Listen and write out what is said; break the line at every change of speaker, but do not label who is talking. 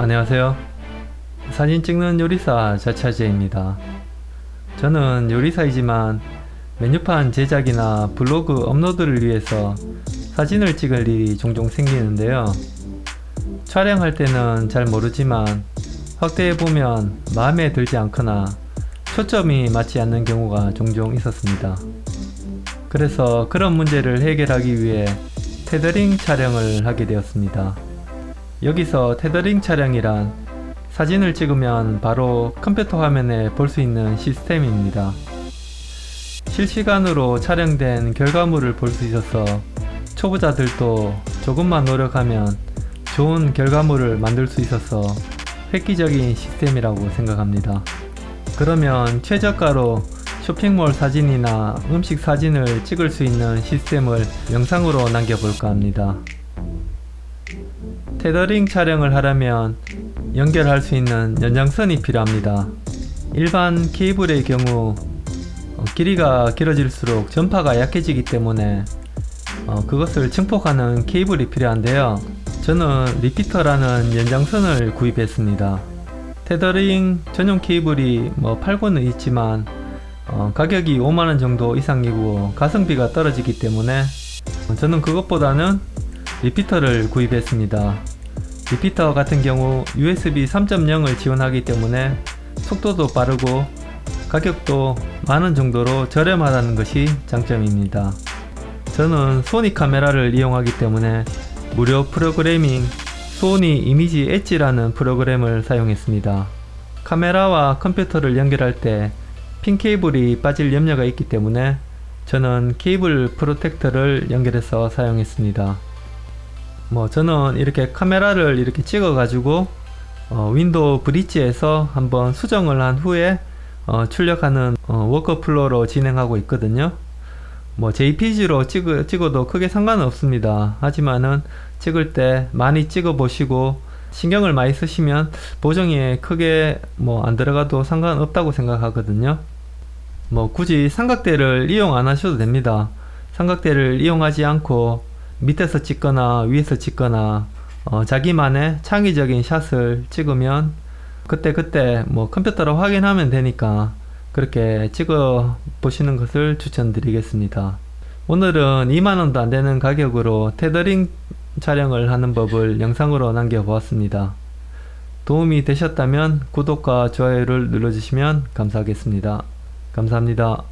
안녕하세요. 사진 찍는 요리사 자차제입니다. 저는 요리사이지만 메뉴판 제작이나 블로그 업로드를 위해서 사진을 찍을 일이 종종 생기는데요. 촬영할 때는 잘 모르지만 확대해보면 마음에 들지 않거나 초점이 맞지 않는 경우가 종종 있었습니다. 그래서 그런 문제를 해결하기 위해 테더링 촬영을 하게 되었습니다. 여기서 테더링 촬영이란 사진을 찍으면 바로 컴퓨터 화면에 볼 수 있는 시스템입니다. 실시간으로 촬영된 결과물을 볼 수 있어서 초보자들도 조금만 노력하면 좋은 결과물을 만들 수 있어서 획기적인 시스템이라고 생각합니다. 그러면 최저가로 쇼핑몰 사진이나 음식 사진을 찍을 수 있는 시스템을 영상으로 남겨볼까 합니다. 테더링 촬영을 하려면 연결할 수 있는 연장선이 필요합니다. 일반 케이블의 경우 어, 길이가 길어질수록 전파가 약해지기 때문에 어, 그것을 증폭하는 케이블이 필요한데요. 저는 리피터라는 연장선을 구입했습니다. 테더링 전용 케이블이 뭐 팔고는 있지만 어, 가격이 5만원 정도 이상이고 가성비가 떨어지기 때문에 저는 그것보다는 repeater를 구입했습니다. repeater 같은 경우 USB 3.0을 지원하기 때문에 속도도 빠르고 가격도 만 원 정도로 저렴하다는 것이 장점입니다. 저는 소니 카메라를 이용하기 때문에 무료 프로그램인 소니 이미지 엣지라는 프로그램을 사용했습니다. 카메라와 컴퓨터를 연결할 때 핀 케이블이 빠질 염려가 있기 때문에 저는 케이블 protector를 연결해서 사용했습니다. 뭐 저는 이렇게 카메라를 이렇게 찍어 가지고 어, 윈도우 브릿지에서 한번 수정을 한 후에 어, 출력하는 어, workflow로 진행하고 있거든요. 뭐 JPG로 찍어, 찍어도 크게 상관은 없습니다. 하지만은 찍을 때 많이 찍어 보시고 신경을 많이 쓰시면 보정에 크게 뭐 안 들어가도 상관없다고 생각하거든요. 뭐 굳이 삼각대를 이용 안 하셔도 됩니다. 삼각대를 이용하지 않고 밑에서 찍거나 위에서 찍거나 어, 자기만의 창의적인 샷을 찍으면 그때 그때 뭐 컴퓨터로 확인하면 되니까 그렇게 찍어 보시는 것을 추천드리겠습니다. 오늘은 2만원도 안되는 가격으로 테더링 촬영을 하는 법을 영상으로 남겨 보았습니다. 도움이 되셨다면 구독과 좋아요를 눌러주시면 감사하겠습니다. 감사합니다